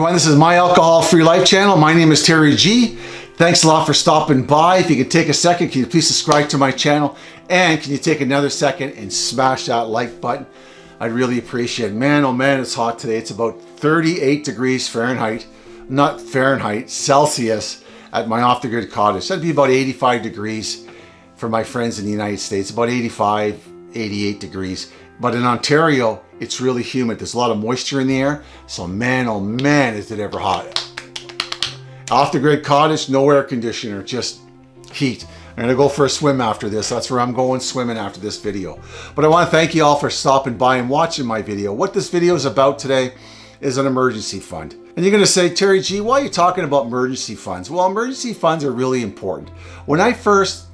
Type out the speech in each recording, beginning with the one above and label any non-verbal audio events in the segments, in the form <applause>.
everyone, this is My Alcohol Free Life channel. My name is Terry G. Thanks a lot for stopping by. If you could take a second, can you please subscribe to my channel? And can you take another second and smash that like button? I'd really appreciate it. Man, oh man, it's hot today. It's about 38 degrees Fahrenheit, not Fahrenheit, Celsius at my off-the-grid cottage. That'd be about 85 degrees for my friends in the United States, about 85, 88 degrees. But in Ontario, it's really humid. There's a lot of moisture in the air. So man, oh man, is it ever hot. Off the grid cottage, no air conditioner, just heat. I'm gonna go for a swim after this. That's where I'm going swimming after this video. But I wanna thank you all for stopping by and watching my video. What this video is about today is an emergency fund. And you're gonna say, Terry G, why are you talking about emergency funds? Well, emergency funds are really important. When I first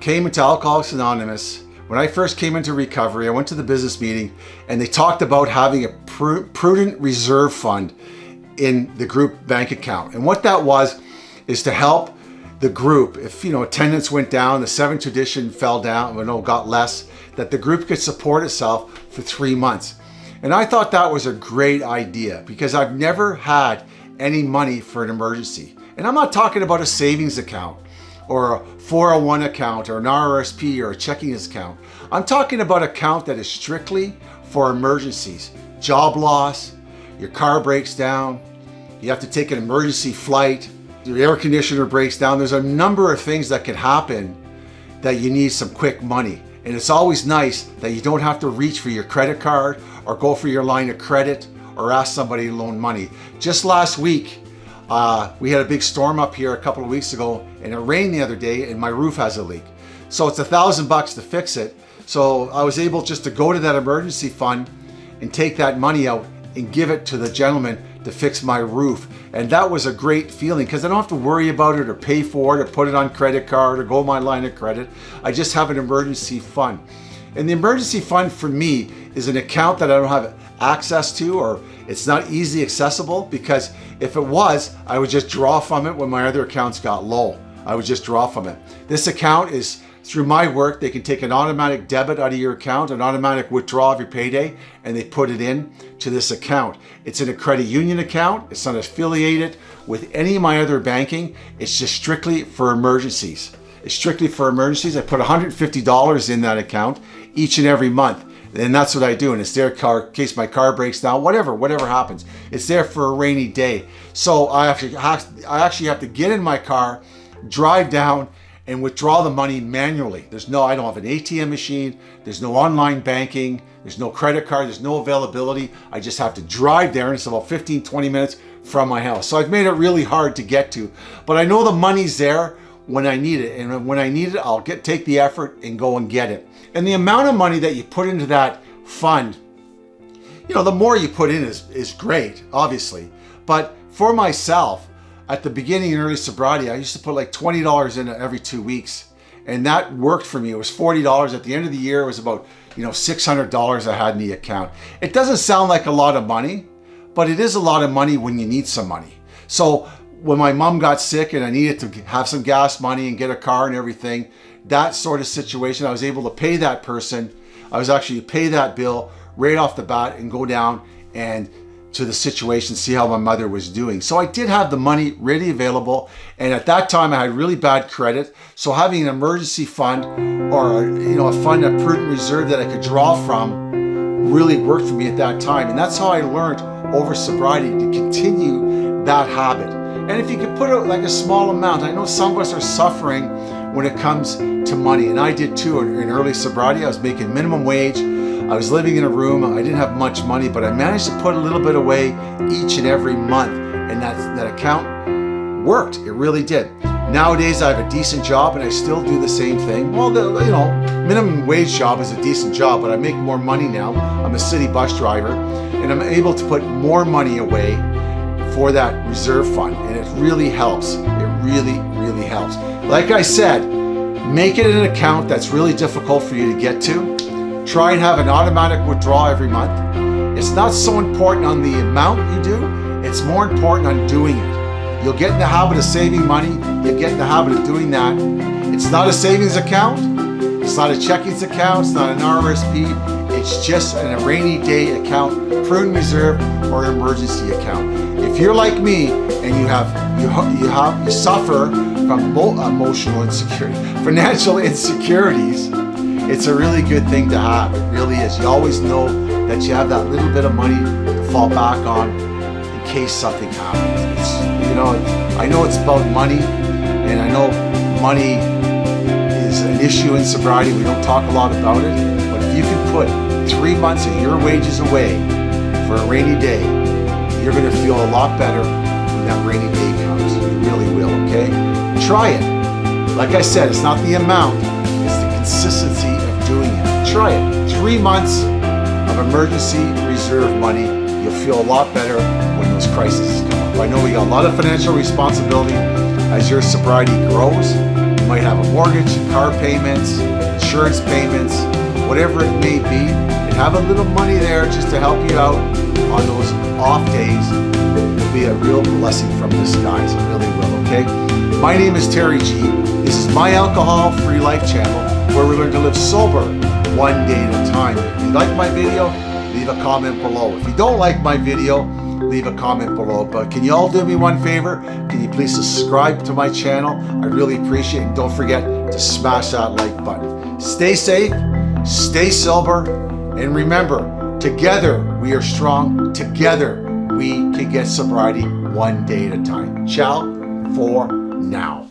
came into Alcoholics Anonymous, when I first came into recovery, I went to the business meeting and they talked about having a pr prudent reserve fund in the group bank account. And what that was is to help the group, if you know attendance went down, the seventh tradition fell down, or no, got less, that the group could support itself for three months. And I thought that was a great idea because I've never had any money for an emergency. And I'm not talking about a savings account or a 401 account or an RRSP or a checking account. I'm talking about an account that is strictly for emergencies. Job loss, your car breaks down, you have to take an emergency flight, your air conditioner breaks down. There's a number of things that can happen that you need some quick money. And it's always nice that you don't have to reach for your credit card or go for your line of credit or ask somebody to loan money. Just last week, uh, we had a big storm up here a couple of weeks ago and it rained the other day and my roof has a leak. So it's a thousand bucks to fix it. So I was able just to go to that emergency fund and take that money out and give it to the gentleman to fix my roof. And that was a great feeling because I don't have to worry about it or pay for it or put it on credit card or go my line of credit. I just have an emergency fund. And the emergency fund for me is an account that I don't have access to or it's not easily accessible because if it was, I would just draw from it when my other accounts got low. I would just draw from it. This account is through my work, they can take an automatic debit out of your account, an automatic withdrawal of your payday, and they put it in to this account. It's in a credit union account. It's not affiliated with any of my other banking. It's just strictly for emergencies. It's strictly for emergencies. I put $150 in that account each and every month. And that's what I do. And it's there car, in case my car breaks down, whatever, whatever happens. It's there for a rainy day. So I actually, I actually have to get in my car, drive down, and withdraw the money manually. There's no, I don't have an ATM machine. There's no online banking. There's no credit card. There's no availability. I just have to drive there and it's about 15, 20 minutes from my house. So I've made it really hard to get to, but I know the money's there when I need it. And when I need it, I'll get take the effort and go and get it. And the amount of money that you put into that fund, you know, the more you put in is, is great, obviously. But for myself, at the beginning in early sobriety, I used to put like $20 in every two weeks. And that worked for me. It was $40. At the end of the year, it was about, you know, $600 I had in the account. It doesn't sound like a lot of money, but it is a lot of money when you need some money. So when my mom got sick and I needed to have some gas money and get a car and everything, that sort of situation, I was able to pay that person. I was actually pay that bill right off the bat and go down and to the situation, see how my mother was doing. So I did have the money ready available. And at that time I had really bad credit. So having an emergency fund or you know a fund, a prudent reserve that I could draw from really worked for me at that time. And that's how I learned over sobriety to continue that habit. And if you could put it like a small amount, I know some of us are suffering when it comes to money. And I did too in early sobriety. I was making minimum wage. I was living in a room, I didn't have much money, but I managed to put a little bit away each and every month. And that, that account worked, it really did. Nowadays, I have a decent job and I still do the same thing. Well, the, you know, minimum wage job is a decent job, but I make more money now. I'm a city bus driver and I'm able to put more money away for that reserve fund. And it really helps. It really, really helps. Like I said, make it an account that's really difficult for you to get to Try and have an automatic withdrawal every month. It's not so important on the amount you do, it's more important on doing it. You'll get in the habit of saving money, you'll get in the habit of doing that. It's not a savings account, it's not a checkings account, it's not an RRSP, It's just a rainy day account, prudent reserve, or emergency account. If you're like me and you have you you have you suffer from emotional insecurity, <laughs> financial insecurities, it's a really good thing to have. It really is. You always know that you have that little bit of money to fall back on in case something happens. It's, you know, I know it's about money, and I know money is an issue in sobriety. We don't talk a lot about it, but if you can put three months of your wages away for a rainy day, you're going to feel a lot better when that rainy day comes. You really will, okay? Try it. Like I said, it's not the amount, it's the consistency of doing it. Try it. Three months of emergency reserve money, you'll feel a lot better when those crises come up. I know we got a lot of financial responsibility as your sobriety grows. You might have a mortgage, car payments, insurance payments, whatever it may be, and have a little money there just to help you out on those off days will be a real blessing from the skies. It really will, okay? My name is Terry G. This is my alcohol-free life channel where we learn to live sober one day at a time. If you like my video, leave a comment below. If you don't like my video, leave a comment below. But can you all do me one favor? Can you please subscribe to my channel? I really appreciate it. And don't forget to smash that like button. Stay safe, stay sober, and remember, together we are strong. Together we can get sobriety one day at a time. Ciao for now.